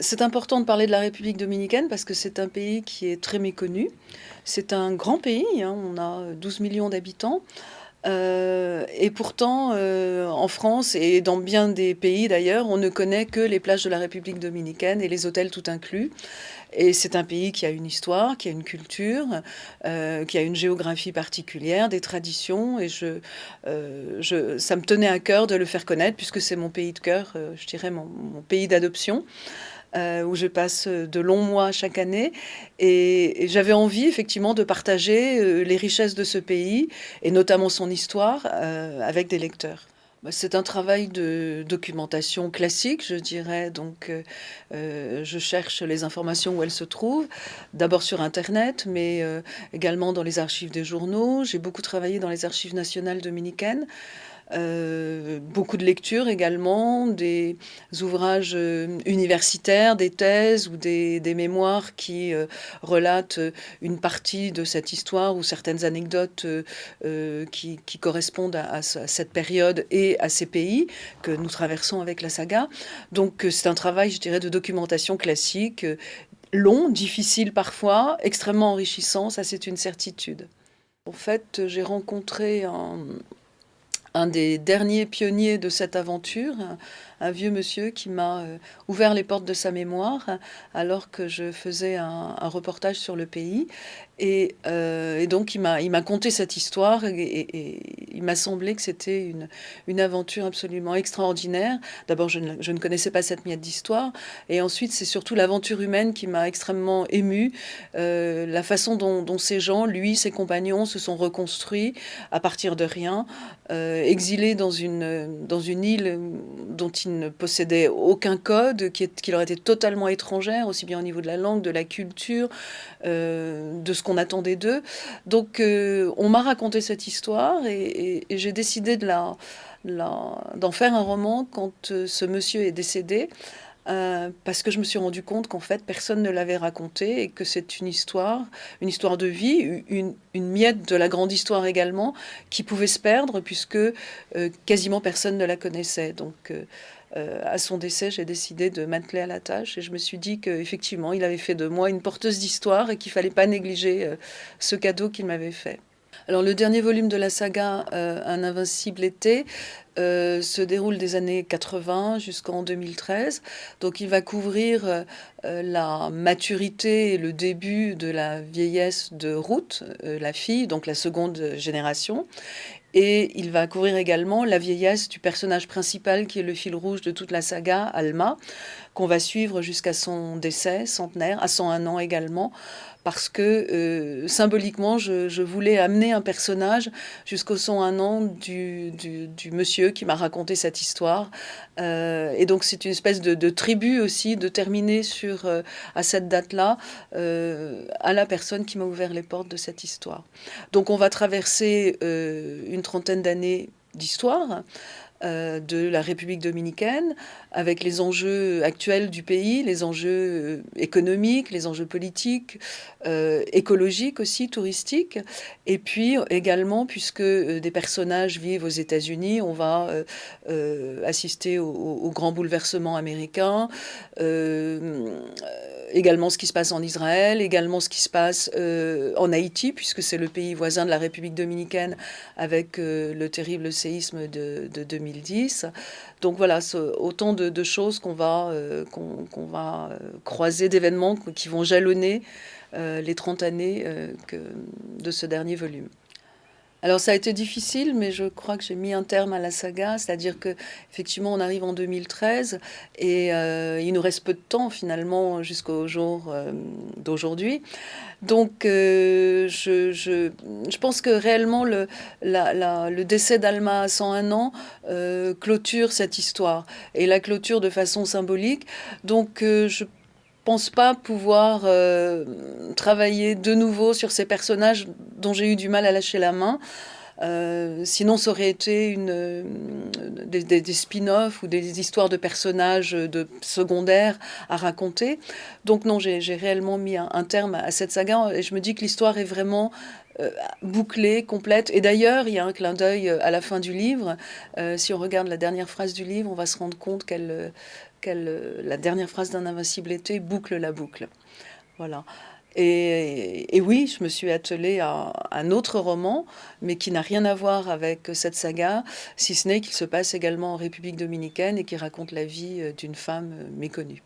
C'est important de parler de la République dominicaine parce que c'est un pays qui est très méconnu. C'est un grand pays, hein, on a 12 millions d'habitants. Euh, et pourtant, euh, en France et dans bien des pays d'ailleurs, on ne connaît que les plages de la République dominicaine et les hôtels tout inclus. Et c'est un pays qui a une histoire, qui a une culture, euh, qui a une géographie particulière, des traditions. Et ça me tenait à cœur de le faire connaître puisque c'est mon pays de cœur, je dirais mon pays d'adoption. Euh, où je passe de longs mois chaque année. Et, j'avais envie effectivement de partager euh, les richesses de ce pays, et notamment son histoire, euh, avec des lecteurs. Bah, c'est un travail de documentation classique, je dirais. Donc, je cherche les informations où elles se trouvent, d'abord sur Internet, mais également dans les archives des journaux. J'ai beaucoup travaillé dans les archives nationales dominicaines. Euh, beaucoup de lectures également, des ouvrages euh, universitaires, des thèses ou des, mémoires qui euh, relatent une partie de cette histoire ou certaines anecdotes qui, correspondent à, cette période et à ces pays que nous traversons avec la saga. Donc c'est un travail, je dirais, de documentation classique, long, difficile parfois, extrêmement enrichissant, ça c'est une certitude. En fait, j'ai rencontré un, un des derniers pionniers de cette aventure, un, vieux monsieur qui m'a euh, ouvert les portes de sa mémoire alors que je faisais un, reportage sur le pays. Et, euh, donc il m'a conté cette histoire et, il m'a semblé que c'était une, une, aventure absolument extraordinaire. D'abord, je, ne connaissais pas cette miette d'histoire. Et ensuite, c'est surtout l'aventure humaine qui m'a extrêmement émue. Euh, la façon dont, ces gens, lui, ses compagnons, se sont reconstruits à partir de rien exilés dans une, dans une île dont ils ne possédaient aucun code, qui, qui leur était totalement étrangère, aussi bien au niveau de la langue, de la culture, euh, de ce qu'on attendait d'eux. Donc euh, on m'a raconté cette histoire et j'ai décidé de d'en faire un roman quand euh, ce monsieur est décédé. Euh, parce que je me suis rendu compte qu'en fait personne ne l'avait raconté et que c'est une histoire, une histoire de vie, une, miette de la grande histoire également, qui pouvait se perdre puisque euh, quasiment personne ne la connaissait. Donc à son décès, j'ai décidé de m'atteler à la tâche et je me suis dit qu'effectivement il avait fait de moi une porteuse d'histoire et qu'il fallait pas négliger ce cadeau qu'il m'avait fait. Alors le dernier volume de la saga Un invincible été euh, se déroule des années 80 jusqu'en 2013. Donc il va couvrir euh, la maturité et le début de la vieillesse de Ruth, euh, la fille, donc la seconde génération. Et il va couvrir également la vieillesse du personnage principal qui est le fil rouge de toute la saga, Alma, qu'on va suivre jusqu'à son décès centenaire, à 101 ans également, parce que euh, symboliquement, je, voulais amener un personnage jusqu'au 101 ans du, monsieur qui m'a raconté cette histoire. Euh, et donc c'est une espèce de, tribu aussi, de terminer sur, euh, à cette date-là, à la personne qui m'a ouvert les portes de cette histoire. Donc on va traverser une trentaine d'années d'histoire. Euh, de la République dominicaine, avec les enjeux actuels du pays, les enjeux euh, économiques, les enjeux politiques, euh, écologiques aussi, touristiques. Et puis également, puisque des personnages vivent aux États-Unis, on va assister au, au, grand bouleversement américain également ce qui se passe en Israël, également ce qui se passe en Haïti, puisque c'est le pays voisin de la République dominicaine avec le terrible séisme de, 2010. Donc voilà, autant de, choses qu'on va, euh, va croiser, d'événements qui vont jalonner les 30 années de ce dernier volume. Alors ça a été difficile, mais je crois que j'ai mis un terme à la saga, c'est-à-dire que effectivement on arrive en 2013 et euh, il nous reste peu de temps finalement jusqu'au jour euh, d'aujourd'hui. Donc euh, je, pense que réellement le, le décès d'Alma à 101 ans clôture cette histoire et la clôture de façon symbolique. Donc je pense pas pouvoir euh, travailler de nouveau sur ces personnages dont j'ai eu du mal à lâcher la main. Euh, sinon, ça aurait été une, des, spin-offs ou des histoires de personnages de secondaires à raconter. Donc non, j'ai réellement mis un, terme à cette saga et je me dis que l'histoire est vraiment bouclée, complète. Et d'ailleurs, il y a un clin d'œil à la fin du livre. si on regarde la dernière phrase du livre, on va se rendre compte qu'elle euh, la dernière phrase d'un invincible été boucle la boucle. Voilà. Et, oui, je me suis attelée à un autre roman, mais qui n'a rien à voir avec cette saga, si ce n'est qu'il se passe également en République dominicaine et qui raconte la vie euh, d'une femme euh, méconnue.